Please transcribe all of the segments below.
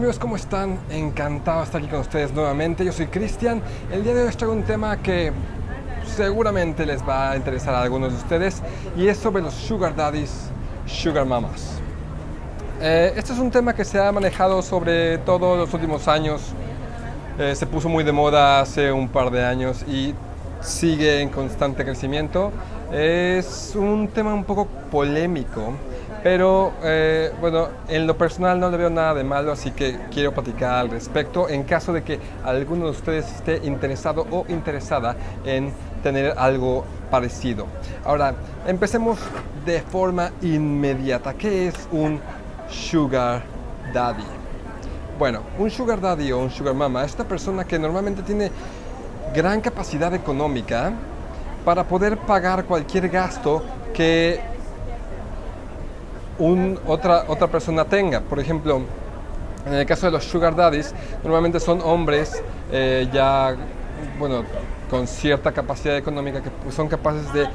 amigos, ¿cómo están? Encantado de estar aquí con ustedes nuevamente. Yo soy Cristian. El día de hoy traigo un tema que seguramente les va a interesar a algunos de ustedes y es sobre los sugar daddies, sugar mamas. Eh, este es un tema que se ha manejado sobre todo los últimos años. Eh, se puso muy de moda hace un par de años y sigue en constante crecimiento. Es un tema un poco polémico pero eh, bueno, en lo personal no le veo nada de malo, así que quiero platicar al respecto en caso de que alguno de ustedes esté interesado o interesada en tener algo parecido. Ahora, empecemos de forma inmediata. ¿Qué es un sugar daddy? Bueno, un sugar daddy o un sugar mama es una persona que normalmente tiene gran capacidad económica para poder pagar cualquier gasto que otra, otra persona tenga. Por ejemplo, en el caso de los sugar daddies, normalmente son hombres eh, ya, bueno, con cierta capacidad económica que son capaces de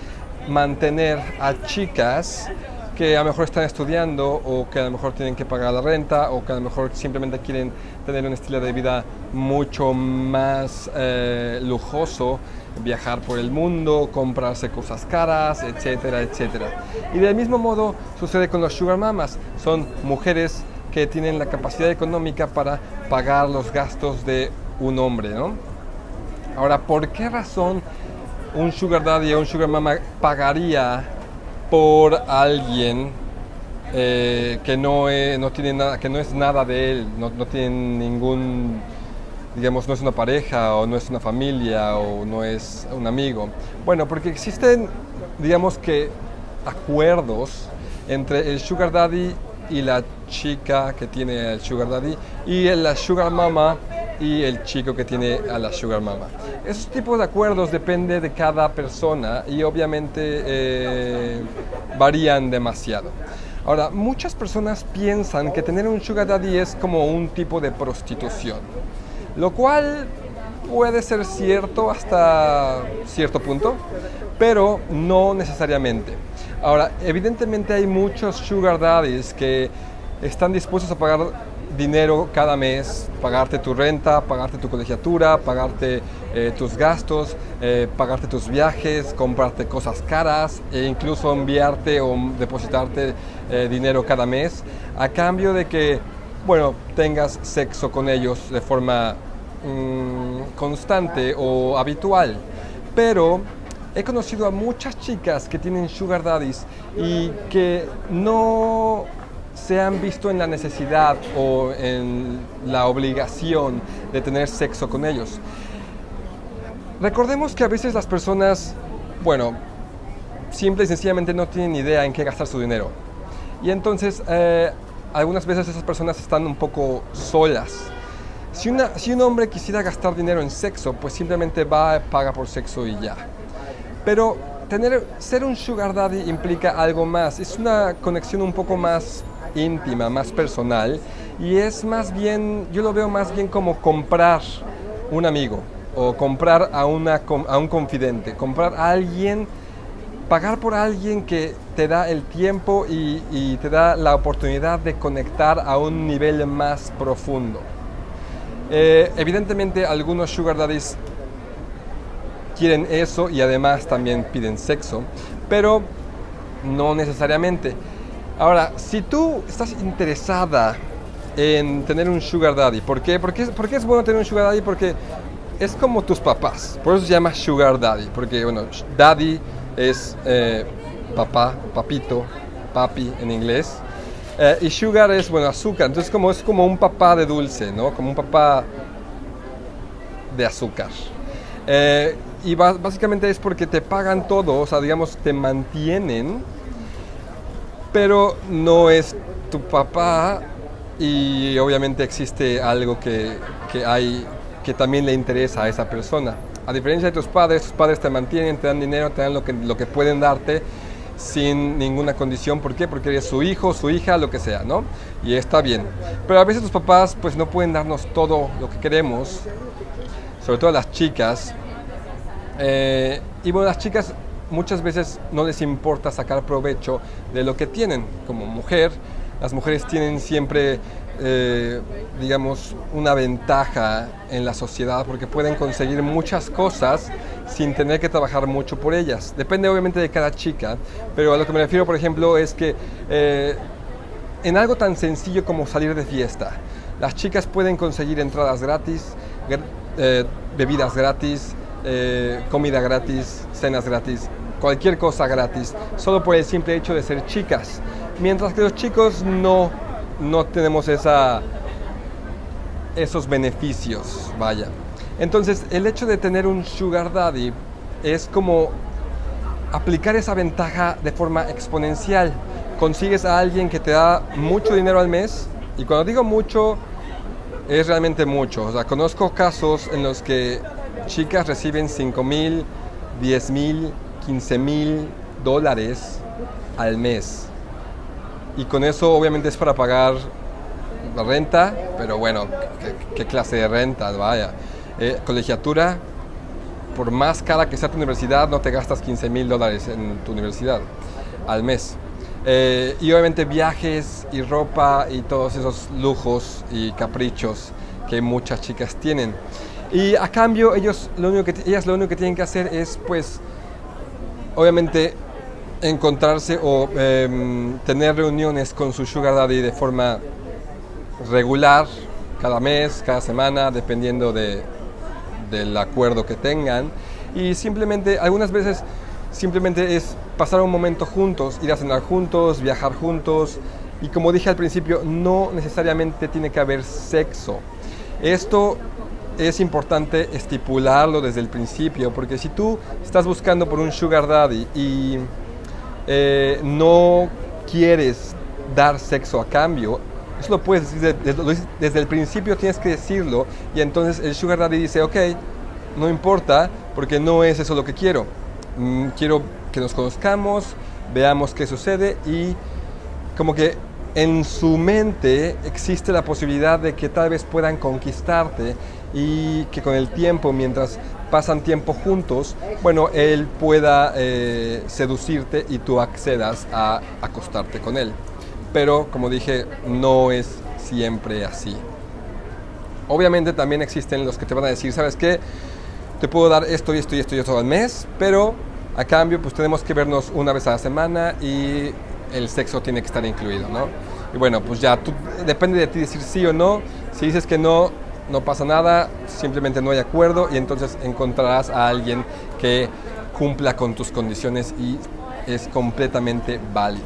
mantener a chicas que a lo mejor están estudiando o que a lo mejor tienen que pagar la renta o que a lo mejor simplemente quieren tener un estilo de vida mucho más eh, lujoso, viajar por el mundo, comprarse cosas caras, etcétera, etcétera. Y del mismo modo sucede con los sugar mamas, son mujeres que tienen la capacidad económica para pagar los gastos de un hombre, ¿no? Ahora, ¿por qué razón un sugar daddy o un sugar mama pagaría por alguien eh, que, no es, no tiene nada, que no es nada de él, no, no tiene ningún, digamos, no es una pareja o no es una familia o no es un amigo. Bueno, porque existen, digamos que, acuerdos entre el sugar daddy y la chica que tiene el sugar daddy y la sugar mama y el chico que tiene a la sugar mama. Esos tipos de acuerdos depende de cada persona y obviamente eh, varían demasiado. Ahora, muchas personas piensan que tener un sugar daddy es como un tipo de prostitución, lo cual puede ser cierto hasta cierto punto, pero no necesariamente. Ahora, evidentemente hay muchos sugar daddies que están dispuestos a pagar dinero cada mes, pagarte tu renta, pagarte tu colegiatura, pagarte eh, tus gastos, eh, pagarte tus viajes, comprarte cosas caras e incluso enviarte o depositarte eh, dinero cada mes a cambio de que, bueno, tengas sexo con ellos de forma mm, constante o habitual. Pero he conocido a muchas chicas que tienen sugar daddies y que no se han visto en la necesidad o en la obligación de tener sexo con ellos. Recordemos que a veces las personas, bueno, simple y sencillamente no tienen idea en qué gastar su dinero. Y entonces, eh, algunas veces esas personas están un poco solas. Si, una, si un hombre quisiera gastar dinero en sexo, pues simplemente va, paga por sexo y ya. Pero tener, ser un sugar daddy implica algo más. Es una conexión un poco más íntima, más personal y es más bien, yo lo veo más bien como comprar un amigo o comprar a, una, a un confidente, comprar a alguien, pagar por alguien que te da el tiempo y, te da la oportunidad de conectar a un nivel más profundo. Eh, evidentemente algunos sugar daddies quieren eso y además también piden sexo, pero no necesariamente. Ahora, si tú estás interesada en tener un sugar daddy, ¿por qué? Porque, es bueno tener un sugar daddy? Porque es como tus papás, por eso se llama sugar daddy, porque bueno, daddy es eh, papá, papito, papi en inglés, eh, y sugar es, bueno, azúcar, entonces como, es como un papá de dulce, ¿no? Como un papá de azúcar. Eh, y básicamente es porque te pagan todo, o sea, digamos, te mantienen pero no es tu papá y obviamente existe algo que, que, hay que también le interesa a esa persona. A diferencia de tus padres, tus padres te mantienen, te dan dinero, te dan lo que, lo que pueden darte sin ninguna condición. ¿Por qué? Porque eres su hijo, su hija, lo que sea, ¿no? Y está bien. Pero a veces tus papás pues no pueden darnos todo lo que queremos, sobre todo las chicas. Eh, y bueno, las chicas muchas veces no les importa sacar provecho de lo que tienen. Como mujer, las mujeres tienen siempre eh, digamos, una ventaja en la sociedad porque pueden conseguir muchas cosas sin tener que trabajar mucho por ellas. Depende obviamente de cada chica, pero a lo que me refiero, por ejemplo, es que eh, en algo tan sencillo como salir de fiesta, las chicas pueden conseguir entradas gratis, eh, bebidas gratis, comida gratis, cenas gratis, cualquier cosa gratis, solo por el simple hecho de ser chicas. Mientras que los chicos no no tenemos esa, esos beneficios, vaya. Entonces, el hecho de tener un sugar daddy es como aplicar esa ventaja de forma exponencial. Consigues a alguien que te da mucho dinero al mes, y cuando digo mucho, es realmente mucho. O sea, conozco casos en los que chicas reciben 5 mil, 10 mil, 15 mil dólares al mes y con eso obviamente es para pagar la renta, pero bueno, ¿qué, clase de renta? Vaya. Eh, colegiatura, por más cara que sea tu universidad, no te gastas 15 mil dólares en tu universidad al mes. Eh, y obviamente viajes y ropa y todos esos lujos y caprichos que muchas chicas tienen. Y a cambio, ellos lo único que, ellas lo único que tienen que hacer es, pues, obviamente encontrarse o em, tener reuniones con su sugar daddy de forma regular, cada mes, cada semana, dependiendo de, del acuerdo que tengan. Y simplemente, algunas veces, simplemente es pasar un momento juntos, ir a cenar juntos, viajar juntos. Y como dije al principio, no necesariamente tiene que haber sexo. Esto es importante estipularlo desde el principio, porque si tú estás buscando por un sugar daddy y eh, no quieres dar sexo a cambio, eso lo puedes decir desde, el principio, tienes que decirlo y entonces el sugar daddy dice, ok, no importa porque no es eso lo que quiero. Mm, quiero que nos conozcamos, veamos qué sucede y como que en su mente existe la posibilidad de que tal vez puedan conquistarte y que con el tiempo, mientras pasan tiempo juntos, bueno, él pueda eh, seducirte y tú accedas a acostarte con él. Pero, como dije, no es siempre así. Obviamente también existen los que te van a decir, ¿sabes qué? Te puedo dar esto y esto y esto y esto al mes, pero a cambio pues tenemos que vernos una vez a la semana y el sexo tiene que estar incluido, ¿no? Y bueno, pues ya depende de ti decir sí o no. Si dices que no, no pasa nada, simplemente no hay acuerdo y entonces encontrarás a alguien que cumpla con tus condiciones y es completamente válido.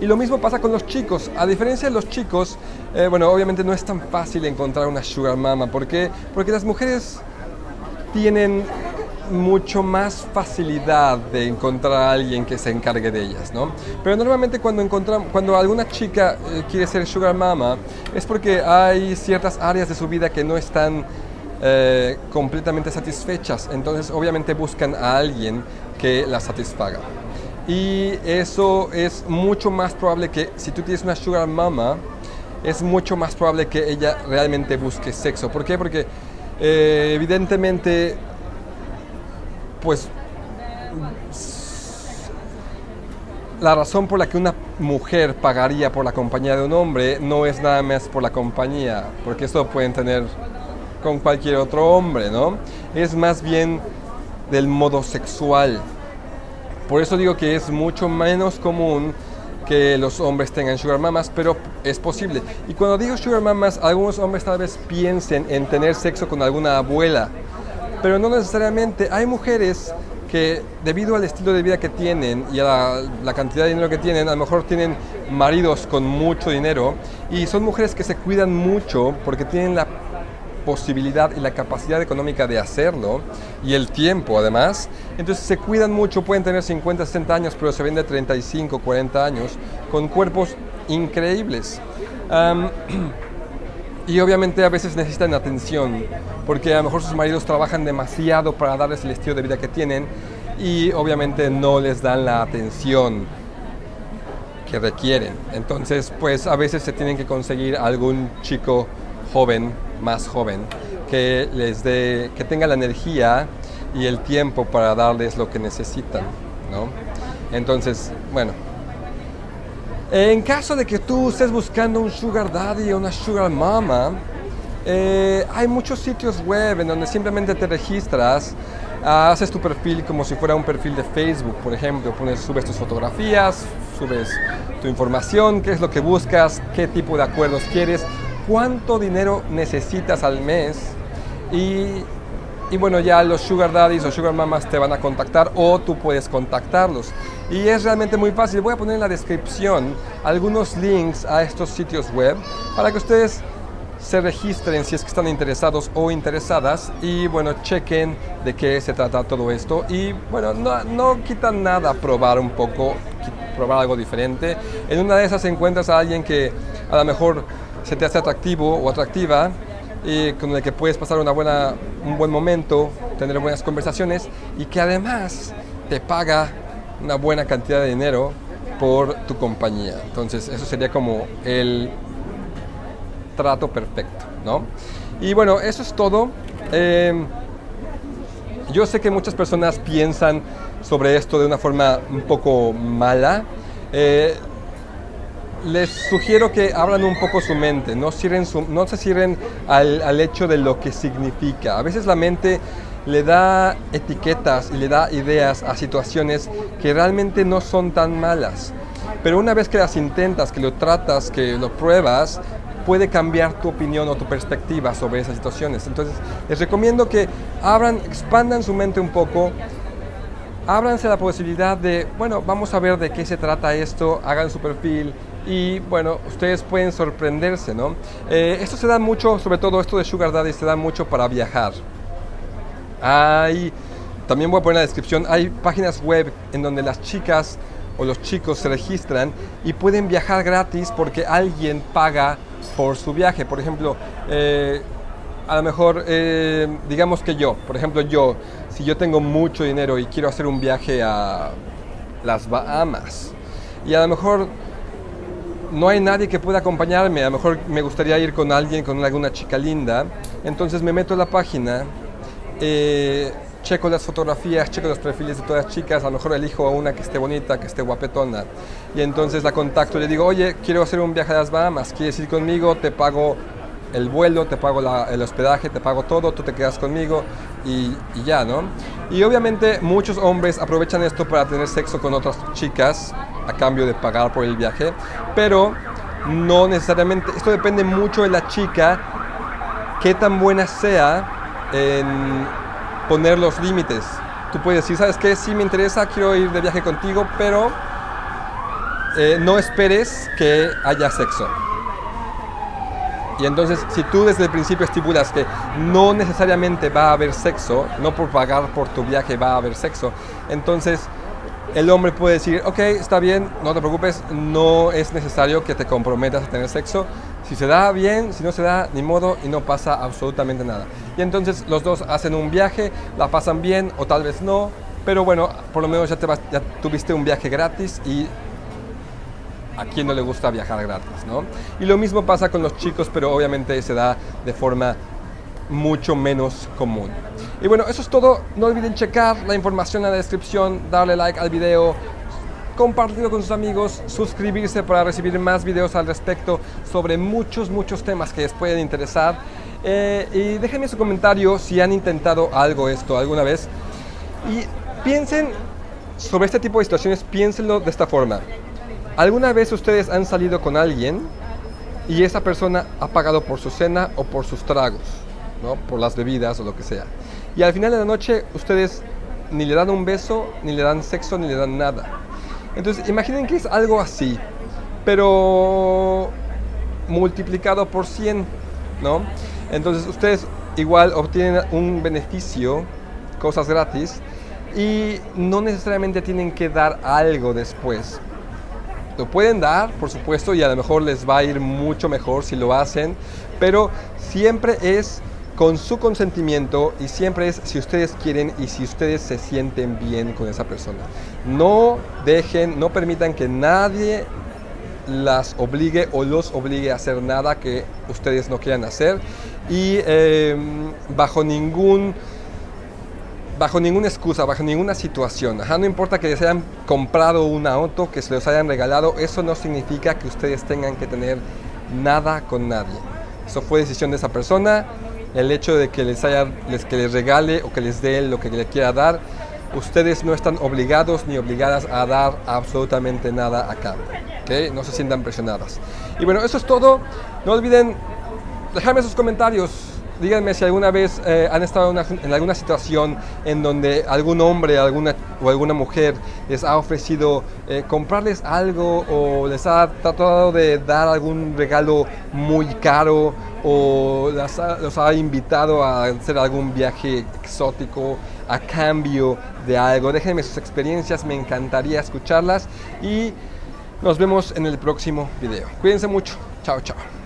Y lo mismo pasa con los chicos. A diferencia de los chicos, eh, bueno, obviamente no es tan fácil encontrar una sugar mama. ¿Por qué? Porque las mujeres tienen mucho más facilidad de encontrar a alguien que se encargue de ellas, ¿no? Pero normalmente cuando encontramos, cuando alguna chica eh, quiere ser sugar mama es porque hay ciertas áreas de su vida que no están eh, completamente satisfechas, entonces obviamente buscan a alguien que la satisfaga. Y eso es mucho más probable que si tú tienes una sugar mama, es mucho más probable que ella realmente busque sexo. ¿Por qué? Porque eh, evidentemente pues la razón por la que una mujer pagaría por la compañía de un hombre no es nada más por la compañía, porque eso lo pueden tener con cualquier otro hombre, ¿no? Es más bien del modo sexual. Por eso digo que es mucho menos común que los hombres tengan sugar mamas, pero es posible. Y cuando digo sugar mamas, algunos hombres tal vez piensen en tener sexo con alguna abuela, pero no necesariamente. Hay mujeres que debido al estilo de vida que tienen y a la, cantidad de dinero que tienen, a lo mejor tienen maridos con mucho dinero y son mujeres que se cuidan mucho porque tienen la posibilidad y la capacidad económica de hacerlo y el tiempo además. Entonces se cuidan mucho, pueden tener 50, 60 años, pero se ven de 35, 40 años con cuerpos increíbles. Y obviamente a veces necesitan atención, porque a lo mejor sus maridos trabajan demasiado para darles el estilo de vida que tienen y obviamente no les dan la atención que requieren. Entonces, pues a veces se tienen que conseguir algún chico joven, más joven, que les dé, que tenga la energía y el tiempo para darles lo que necesitan, ¿no? Entonces, bueno, En caso de que tú estés buscando un sugar daddy o una sugar mama, eh, hay muchos sitios web en donde simplemente te registras, haces tu perfil como si fuera un perfil de Facebook, por ejemplo, pones, subes tus fotografías, subes tu información, qué es lo que buscas, qué tipo de acuerdos quieres, cuánto dinero necesitas al mes y, y bueno, ya los sugar daddies o sugar mamas te van a contactar o tú puedes contactarlos. Y es realmente muy fácil. Voy a poner en la descripción algunos links a estos sitios web para que ustedes se registren si es que están interesados o interesadas y bueno, chequen de qué se trata todo esto y bueno, no, no quita nada probar un poco, probar algo diferente. En una de esas encuentras a alguien que a lo mejor se te hace atractivo o atractiva y con el que puedes pasar una buena, un buen momento, tener buenas conversaciones y que además te paga una buena cantidad de dinero por tu compañía. Entonces eso sería como el trato perfecto, ¿no? Y bueno, eso es todo. Eh, yo sé que muchas personas piensan sobre esto de una forma un poco mala. Eh, les sugiero que abran un poco su mente, no, no se cierren al, al, hecho de lo que significa. A veces la mente le da etiquetas y le da ideas a situaciones que realmente no son tan malas. Pero una vez que las intentas, que lo tratas, que lo pruebas, puede cambiar tu opinión o tu perspectiva sobre esas situaciones. Entonces, les recomiendo que abran, expandan su mente un poco, ábranse la posibilidad de, bueno, vamos a ver de qué se trata esto, hagan su perfil y, bueno, ustedes pueden sorprenderse, ¿no? Eh, esto se da mucho, sobre todo esto de Sugar Daddy, se da mucho para viajar. Hay, también voy a poner en la descripción, hay páginas web en donde las chicas o los chicos se registran y pueden viajar gratis porque alguien paga por su viaje. Por ejemplo, eh, a lo mejor, eh, digamos que yo, por ejemplo yo, si yo tengo mucho dinero y quiero hacer un viaje a las Bahamas y a lo mejor no hay nadie que pueda acompañarme, a lo mejor me gustaría ir con alguien, con alguna chica linda, entonces me meto en la página, eh, checo las fotografías, checo los perfiles de todas las chicas, a lo mejor elijo a una que esté bonita, que esté guapetona, y entonces la contacto y le digo, oye, quiero hacer un viaje a las Bahamas, ¿quieres ir conmigo? Te pago el vuelo, te pago el hospedaje, te pago todo, tú te quedas conmigo y, y, ya, ¿no? Y obviamente muchos hombres aprovechan esto para tener sexo con otras chicas a cambio de pagar por el viaje, pero no necesariamente, esto depende mucho de la chica, qué tan buena sea en poner los límites. Tú puedes decir, ¿sabes qué? Sí me interesa, quiero ir de viaje contigo, pero eh, no esperes que haya sexo. Y entonces, si tú desde el principio estipulas que no necesariamente va a haber sexo, no por pagar por tu viaje va a haber sexo, entonces el hombre puede decir, ok, está bien, no te preocupes, no es necesario que te comprometas a tener sexo. Si se da bien, si no se da, ni modo y no pasa absolutamente nada. Y entonces los dos hacen un viaje, la pasan bien o tal vez no, pero bueno, por lo menos ya, te ya tuviste un viaje gratis y a quien no le gusta viajar gratis, ¿no? Y lo mismo pasa con los chicos, pero obviamente se da de forma mucho menos común. Y bueno, eso es todo. No olviden checar la información en la descripción, darle like al video, compartirlo con sus amigos, suscribirse para recibir más videos al respecto sobre muchos, muchos temas que les pueden interesar. Eh, y déjenme su comentario si han intentado algo esto alguna vez. Y piensen sobre este tipo de situaciones, piénsenlo de esta forma. ¿Alguna vez ustedes han salido con alguien y esa persona ha pagado por su cena o por sus tragos? por las bebidas o lo que sea. Y al final de la noche ustedes ni le dan un beso, ni le dan sexo, ni le dan nada. Entonces imaginen que es algo así, pero multiplicado por 100, ¿no? Entonces ustedes igual obtienen un beneficio, cosas gratis, y no necesariamente tienen que dar algo después. Lo pueden dar, por supuesto, y a lo mejor les va a ir mucho mejor si lo hacen, pero siempre es con su consentimiento y siempre es si ustedes quieren y si ustedes se sienten bien con esa persona. No dejen, no permitan que nadie las obligue o los obligue a hacer nada que ustedes no quieran hacer y em, bajo ningún bajo ninguna excusa, bajo ninguna situación. Ajá, no importa que les hayan comprado un auto, que se los hayan regalado, eso no significa que ustedes tengan que tener nada con nadie. Eso fue decisión de esa persona. El hecho de que les, haya, les, que les regale o que les dé lo que le quiera dar, ustedes no están obligados ni obligadas a dar absolutamente nada acá. ¿okay? No se sientan presionadas. Y bueno, eso es todo. No olviden dejarme sus comentarios díganme si alguna vez eh, han estado en, alguna situación en donde algún hombre alguna, o alguna mujer les ha ofrecido eh, comprarles algo o les ha tratado de dar algún regalo muy caro o los ha invitado a hacer algún viaje exótico a cambio de algo. Déjenme sus experiencias, me encantaría escucharlas y nos vemos en el próximo video. Cuídense mucho. Chao, chao.